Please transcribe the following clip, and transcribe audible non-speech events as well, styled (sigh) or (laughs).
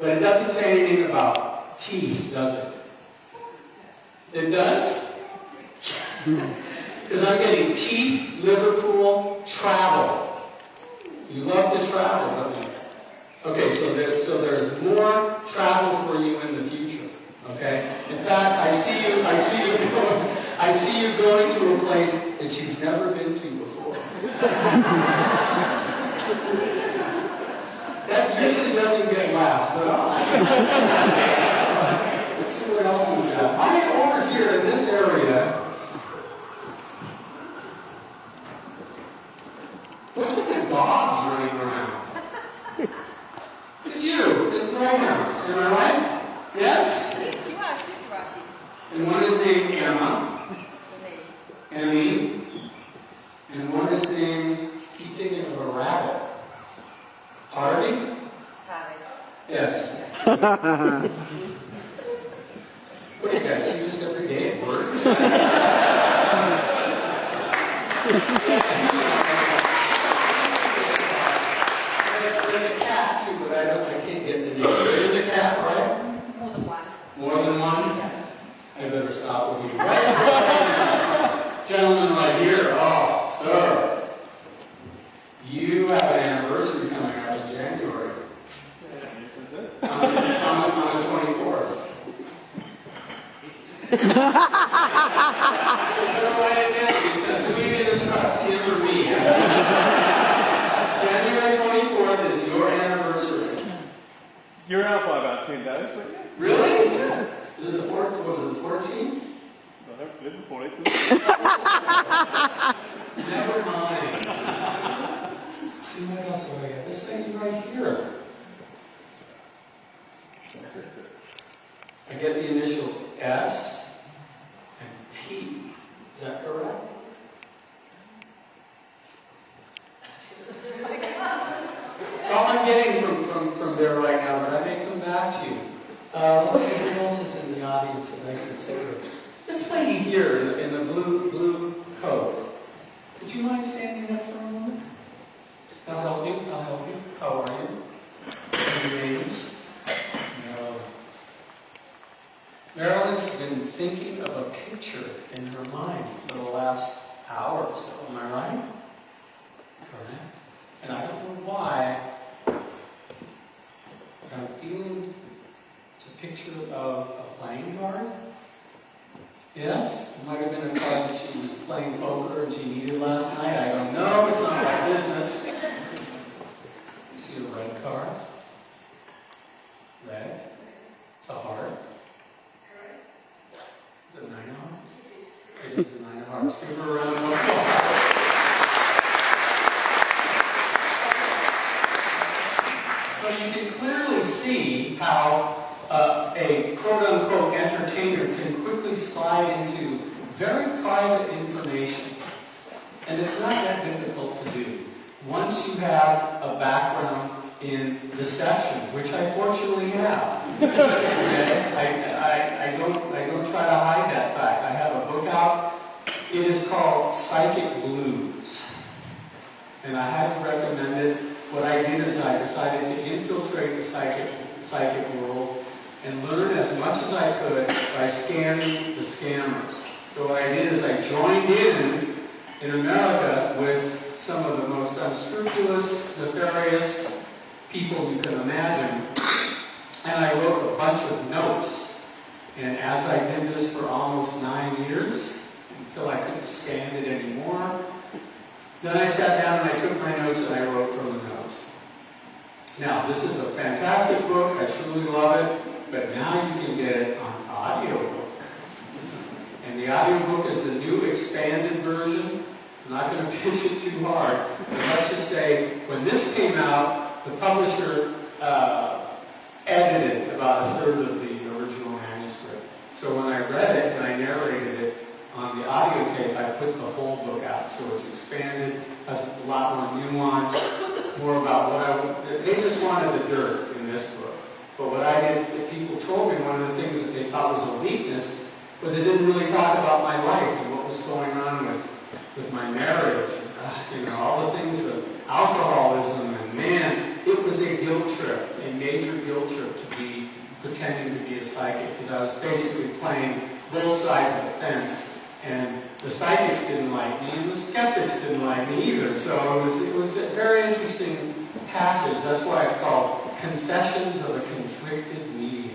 But it doesn't say anything about teeth, does it? It does? Because I'm getting teeth, Liverpool, travel. You love to travel, don't you? Okay, so there, so there's more travel for you in the future. Okay? In fact, I see you, I see you going, I see you going to a place that you've never been to before. (laughs) that usually doesn't get laughs, but I'll Let's see what else we got. I am over here in this area. Look at the dogs running around. It's you. It's greyhounds. Am I right? Yes? And one is named Emma, Emmy, and one is named, keep thinking of a rabbit. Harvey? Yes. (laughs) what do you guys see this every day at work? or? There's (laughs) there's a cat too, but I don't, I can't get the name. There is a cat, right? More than one? More than one? I better stop with you. Right? Gentleman right here, oh, sir. You have an anniversary coming up in January. On, on, on the twenty-fourth. Because we didn't trust him or me. You're out by about 10 days, but yeah. Really? Is it the fourth, what was it, the fourteenth? Well, This is 40. Never mind. See what else I? This thing right here. I get the initials S and P. Is that correct? That's all I'm getting from, from, from there right now, but I may come back to you. Uh, let's see, who else is in the audience that I consider? This lady here in the- blue, blue coat. Would you mind standing up for a moment? I'll help you, I'll help you. How are you? Any names? No. Marilyn's been thinking of a picture in her mind for the last hour or so, am I right? Correct. And I don't know why, but I'm feeling it's a picture of a playing card. Yes? It might have been a card that she was playing poker and she needed last night. I don't know. It's not my business. You see a red card? Red? It's a heart. Is it a nine of hearts? It is a nine of hearts. Give her a round of applause. So you can clearly see how uh, a quote-unquote entertainer can quickly slide into very private information. And it's not that difficult to do. Once you have a background in deception, which I fortunately have. (laughs) I, I, I, don't, I don't try to hide that fact. I have a book out. It is called Psychic Blues. And I highly recommend it. What I did is I decided to infiltrate the psychic, psychic world and learn as much as I could by scanning the scammers. So what I did is I joined in in America with some of the most unscrupulous, nefarious people you can imagine. And I wrote a bunch of notes. And as I did this for almost nine years, until I couldn't stand it anymore, then I sat down and I took my notes and I wrote from the notes. Now, this is a fantastic book. I truly love it. But now you can get it on audiobook. And the audiobook is the new expanded version. I'm not going (laughs) to pitch it too hard. But let's just say, when this came out, the publisher uh, edited about a third of the original manuscript. So when I read it and I narrated it on the audio tape, I put the whole book out. So it's expanded, has a lot more nuance, more about what I... They just wanted the dirt in this book. But what I did, that people told me, one of the things that they thought was a weakness, was it didn't really talk about my life and what was going on with, with my marriage. Uh, you know, all the things of alcoholism and man, it was a guilt trip, a major guilt trip to be pretending to be a psychic, because I was basically playing both sides of the fence. And the psychics didn't like me, and the skeptics didn't like me either. So it was, it was a very interesting passage. That's why it's called Confessions of a Conflicted Medium.